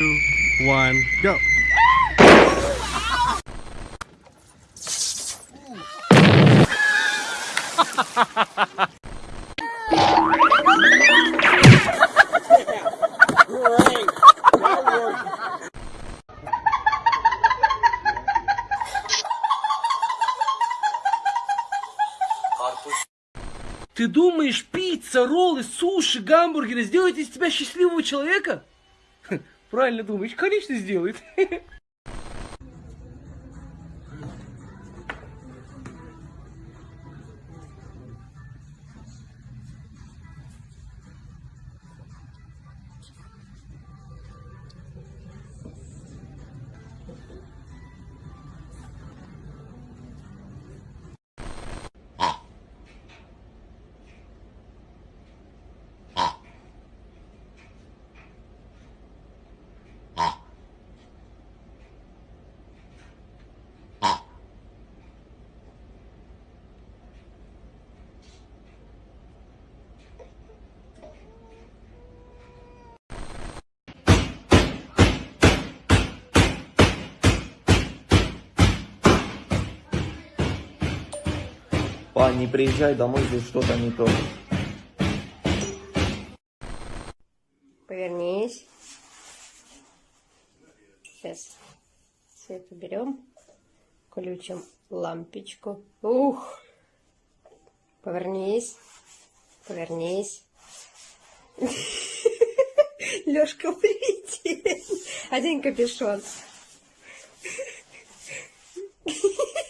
one, go. Ты думаешь, пицца, роллы, суши, гамбургеры сделают из тебя счастливого человека? Правильно думаешь, конечно сделает. Пан, не приезжай домой, здесь что-то не то. Повернись. Сейчас свет уберем. Включим лампочку. Ух! Повернись. Повернись. Лёшка улетел. Одень капюшон.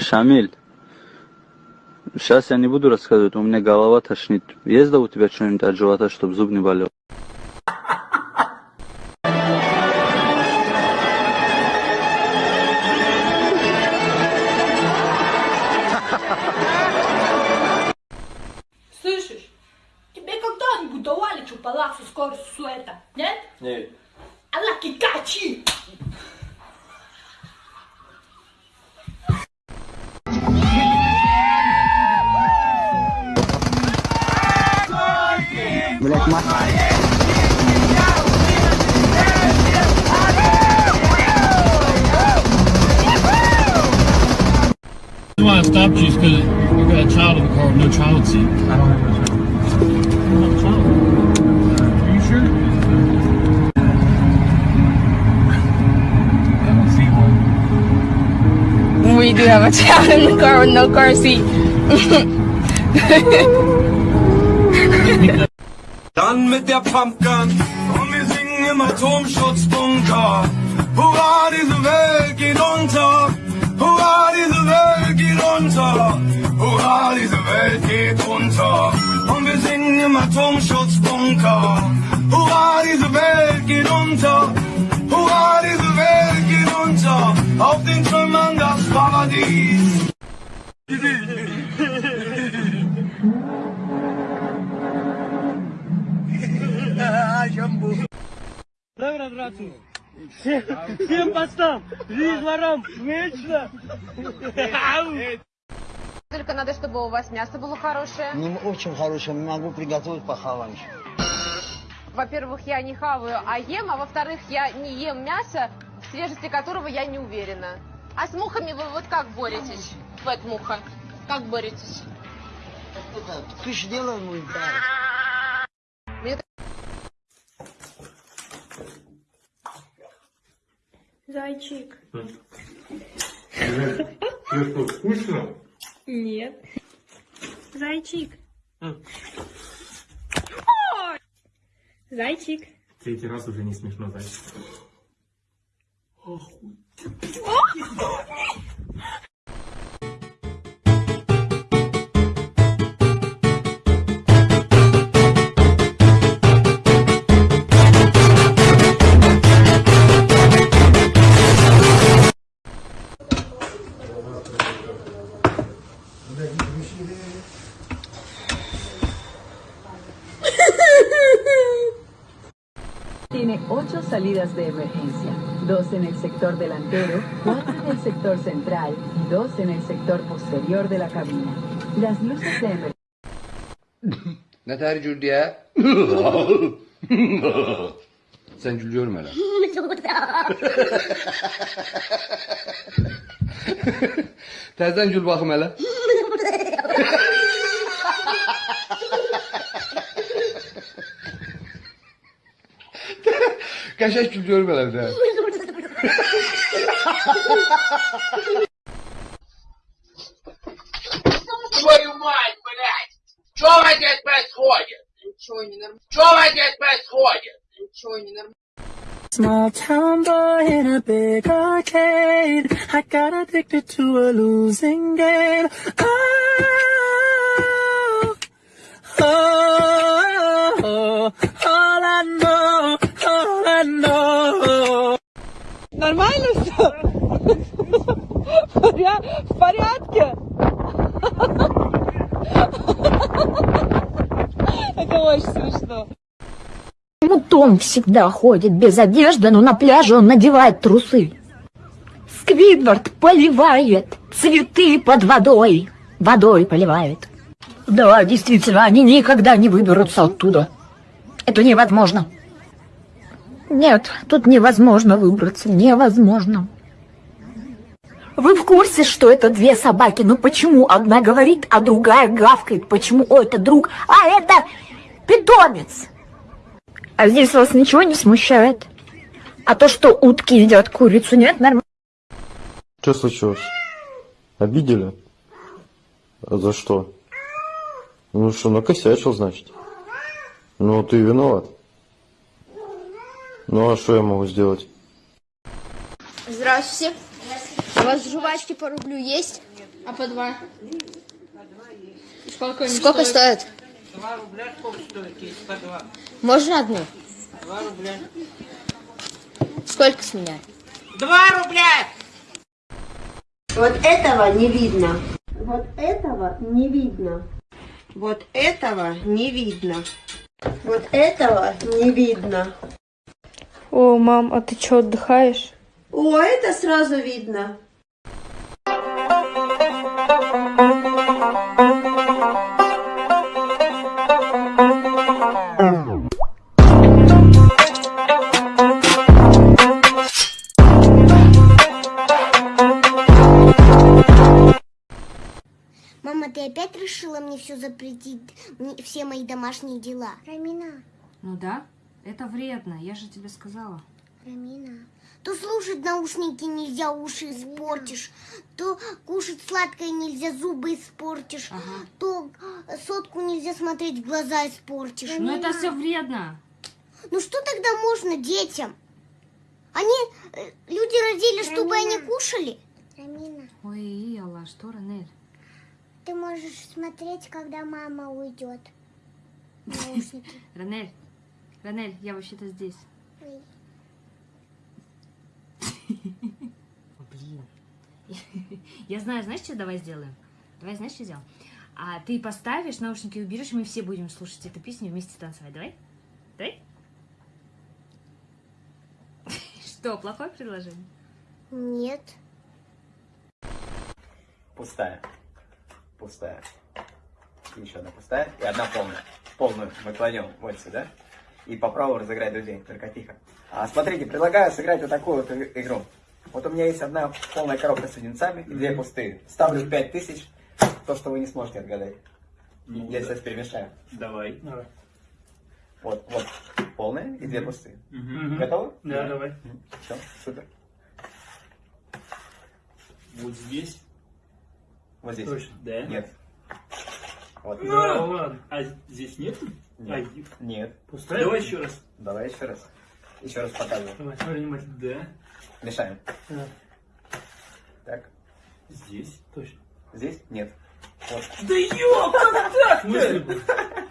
Шамиль, сейчас я не буду рассказывать, у меня голова тошнит. Есть да у тебя что-нибудь от живота, чтобы зуб не болел? Why I stopped because you got a child in the car with no child seat. I don't have a child. You don't have a child? Are you sure? I don't see one. We do have a child in the car with no car seat. Dann mit der Pumpgun und wir singen im Atomschutzbunker. Hurra, diese Welt geht unter. Hurra, diese Welt geht unter. Hurra, diese Welt geht unter. Und wir singen im Atomschutzbunker. Hurra, diese Welt geht unter. Hurra, diese Welt geht unter. Auf den Trümmern das Paradies. Добрый, братцы. Всем постам! Жизнь ворам! Вечно! Только надо, чтобы у вас мясо было хорошее. Не очень хорошее, могу приготовить похавать. Во-первых, я не хаваю, а ем, а во-вторых, я не ем мясо, в свежести которого я не уверена. А с мухами вы вот как боретесь? Вот муха. Как боретесь? Это, ты ж делай мой дар. Зайчик. Скучно? Нет. Зайчик. Зайчик. Третий раз уже не смешно, зайчик. Tiene ocho salidas de emergencia, dos en el sector delantero, cuatro en el sector central y dos en el sector posterior de la cabina. Las luces de emergencia... Ne ter Cürdü'ye? Sen Cürdü görme lan. Tersen bakım hele. Kaşak gülüyorum hele bir de. Твою мать, блядь! Чё в здесь происходит? Ничего не нормально. Чё в здесь происходит? Ничего не нормально. Small town boy in a big arcade. I got addicted to a losing game. Oh, oh, Нормально все? В порядке? Это очень смешно. Почему Том всегда ходит без одежды, но на пляже он надевает трусы? Сквидвард поливает цветы под водой. Водой поливает. Да, действительно, они никогда не выберутся оттуда. Это невозможно. Нет, тут невозможно выбраться. Невозможно. Вы в курсе, что это две собаки? Ну почему одна говорит, а другая гавкает? Почему? О, это друг, а это питомец. А здесь вас ничего не смущает? А то, что утки едят курицу, нет, нормально? Что случилось? Обидели? А за что? Ну что, накосячил, значит? Ну, ты виноват. Ну, а что я могу сделать? Здравствуйте. У вас жвачки по рублю есть? А по два? Сколько они Сколько стоят? стоят? Два рубля сколько стоит, есть по два? Можно одну? Два рубля. Сколько с меня? Два рубля! Вот этого не видно. Вот этого не видно. Вот этого не видно. Вот этого не видно. О, мам, а ты что, отдыхаешь? О, это сразу видно. Мама, ты опять решила мне все запретить, мне- все мои домашние дела? Рамина, Ну да, это вредно, я же тебе сказала. Рамина. То слушать наушники нельзя, уши испортишь. То кушать сладкое нельзя, зубы испортишь. То э, сотку нельзя смотреть, в глаза испортишь. Ну это все вредно. Ну что тогда можно детям? Они, э, люди родили, чтобы они кушали. Рамина, Ой, Алла, что, Ранель? ты можешь смотреть, когда мама уйдет. Ранель, Ранель, я вообще-то здесь. Блин. Я знаю, знаешь, что давай сделаем? Давай, знаешь, что сделаем? А ты поставишь, наушники уберешь, и мы все будем слушать эту песню и вместе танцевать. Давай? Давай? Что, плохое предложение? Нет. Пустая. Пустая. Еще одна пустая и одна полная. Полную мы кладем вот сюда. И попробуем разыграть друзей. Только тихо. А, смотрите, предлагаю сыграть вот такую вот игру. Вот у меня есть одна полная коробка с леденцами и две пустые. Ставлю 5000, то, что вы не сможете отгадать. Я сейчас перемешаю. Давай. Вот, вот, полная и две пустые. Мгм. Готовы? Да, давай. Все, супер. Вот здесь. Вот здесь. Точно, да? Нет. Вот. Ну, ладно. А здесь нет? Нет. А, Нет. Пустая? Давай еще раз. Давай еще раз. Еще раз показываю. Давай, смотри внимательно. Да. Мешаем. Да. Так. Здесь? Точно. Здесь? Нет. Вот. Да ёп, как так-то?